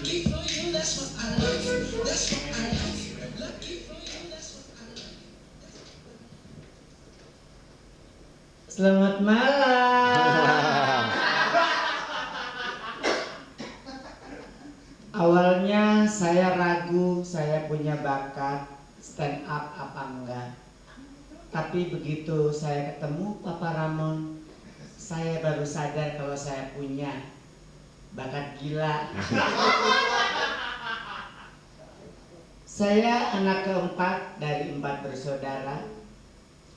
Selamat malam. Awalnya saya ragu saya punya bakat stand up apa enggak. Tapi begitu saya ketemu Papa Ramon, saya baru sadar kalau saya punya bakat gila. saya anak keempat dari empat bersaudara.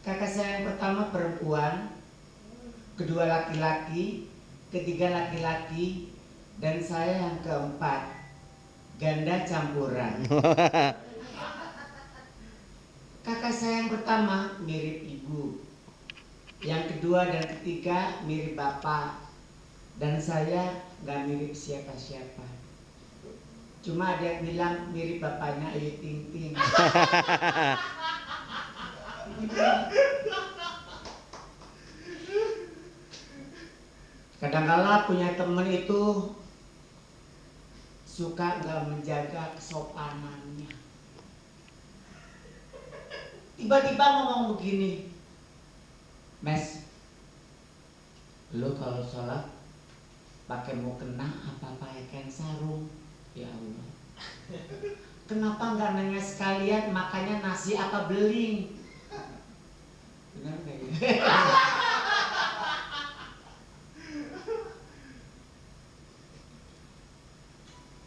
Kakak saya yang pertama perempuan, kedua laki-laki, ketiga laki-laki, dan saya yang keempat ganda campuran. Kakak saya yang pertama mirip ibu, yang kedua dan ketiga mirip bapak, dan saya nggak mirip siapa-siapa. Cuma ada yang bilang mirip bapaknya Ayu Ting Ting. Kadangkala punya temen itu suka nggak menjaga kesopanannya. Tiba-tiba ngomong begini, Mes, lu kalau sholat pakai mau kena apa pakai sarung? Ya Allah. Kenapa nggak nanya sekalian makanya nasi apa beling? Ya?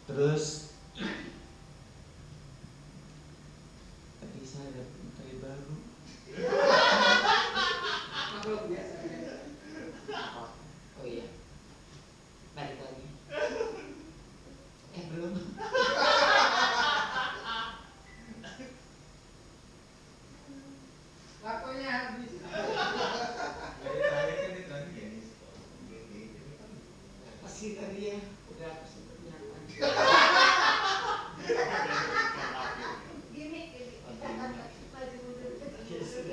Terus